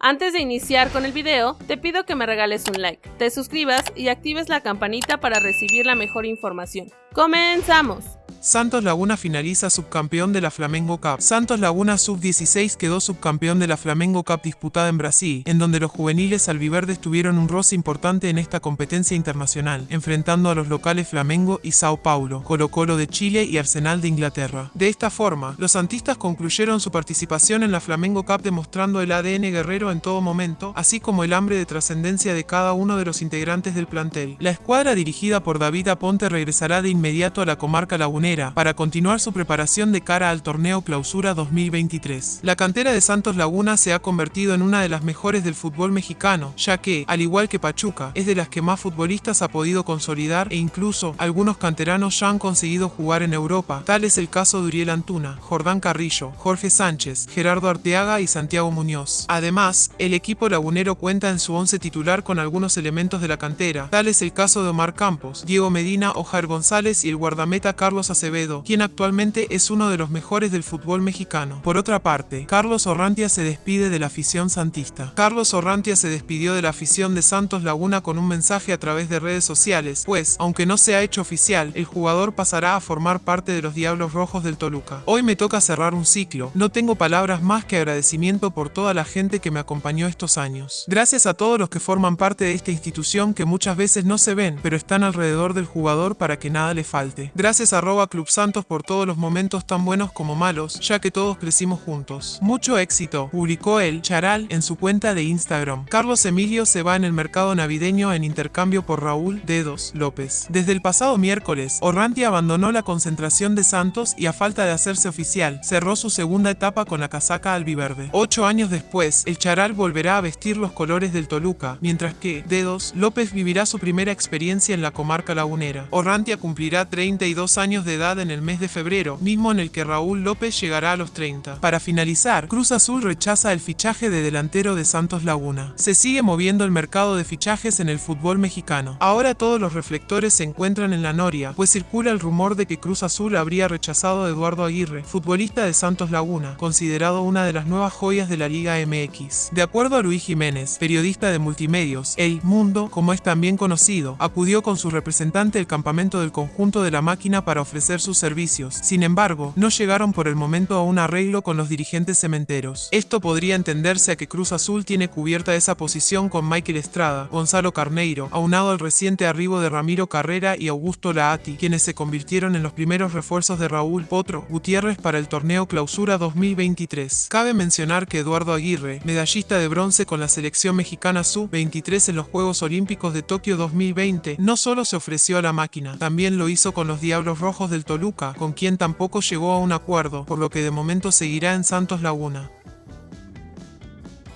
Antes de iniciar con el video, te pido que me regales un like, te suscribas y actives la campanita para recibir la mejor información. ¡Comenzamos! Santos Laguna finaliza subcampeón de la Flamengo Cup. Santos Laguna Sub-16 quedó subcampeón de la Flamengo Cup disputada en Brasil, en donde los juveniles albiverdes tuvieron un roce importante en esta competencia internacional, enfrentando a los locales Flamengo y Sao Paulo, Colo Colo de Chile y Arsenal de Inglaterra. De esta forma, los santistas concluyeron su participación en la Flamengo Cup demostrando el ADN guerrero en todo momento, así como el hambre de trascendencia de cada uno de los integrantes del plantel. La escuadra dirigida por David Aponte regresará de inmediato a la comarca lagunera para continuar su preparación de cara al torneo Clausura 2023. La cantera de Santos Laguna se ha convertido en una de las mejores del fútbol mexicano, ya que, al igual que Pachuca, es de las que más futbolistas ha podido consolidar e incluso algunos canteranos ya han conseguido jugar en Europa. Tal es el caso de Uriel Antuna, Jordán Carrillo, Jorge Sánchez, Gerardo Arteaga y Santiago Muñoz. Además, el equipo lagunero cuenta en su once titular con algunos elementos de la cantera. Tal es el caso de Omar Campos, Diego Medina, Ojar González y el guardameta Carlos Acevedo, quien actualmente es uno de los mejores del fútbol mexicano. Por otra parte, Carlos Orrantia se despide de la afición santista. Carlos Orrantia se despidió de la afición de Santos Laguna con un mensaje a través de redes sociales, pues, aunque no se ha hecho oficial, el jugador pasará a formar parte de los Diablos Rojos del Toluca. Hoy me toca cerrar un ciclo, no tengo palabras más que agradecimiento por toda la gente que me acompañó estos años. Gracias a todos los que forman parte de esta institución que muchas veces no se ven, pero están alrededor del jugador para que nada le falte. Gracias Club Santos por todos los momentos tan buenos como malos, ya que todos crecimos juntos. Mucho éxito, publicó el Charal en su cuenta de Instagram. Carlos Emilio se va en el mercado navideño en intercambio por Raúl Dedos López. Desde el pasado miércoles, Orranti abandonó la concentración de Santos y a falta de hacerse oficial, cerró su segunda etapa con la casaca albiverde. Ocho años después, el Charal volverá a vestir los colores del Toluca, mientras que Dedos López vivirá su primera experiencia en la comarca lagunera. Orrantia cumplirá 32 años de en el mes de febrero, mismo en el que Raúl López llegará a los 30. Para finalizar, Cruz Azul rechaza el fichaje de delantero de Santos Laguna. Se sigue moviendo el mercado de fichajes en el fútbol mexicano. Ahora todos los reflectores se encuentran en la noria, pues circula el rumor de que Cruz Azul habría rechazado a Eduardo Aguirre, futbolista de Santos Laguna, considerado una de las nuevas joyas de la Liga MX. De acuerdo a Luis Jiménez, periodista de multimedios, El Mundo, como es también conocido, acudió con su representante al campamento del conjunto de la máquina para ofrecer sus servicios. Sin embargo, no llegaron por el momento a un arreglo con los dirigentes cementeros. Esto podría entenderse a que Cruz Azul tiene cubierta esa posición con Michael Estrada, Gonzalo Carneiro, aunado al reciente arribo de Ramiro Carrera y Augusto Laati, quienes se convirtieron en los primeros refuerzos de Raúl Potro Gutiérrez para el torneo Clausura 2023. Cabe mencionar que Eduardo Aguirre, medallista de bronce con la selección mexicana Sub-23 en los Juegos Olímpicos de Tokio 2020, no solo se ofreció a la máquina, también lo hizo con los Diablos Rojos Toluca, con quien tampoco llegó a un acuerdo, por lo que de momento seguirá en Santos Laguna.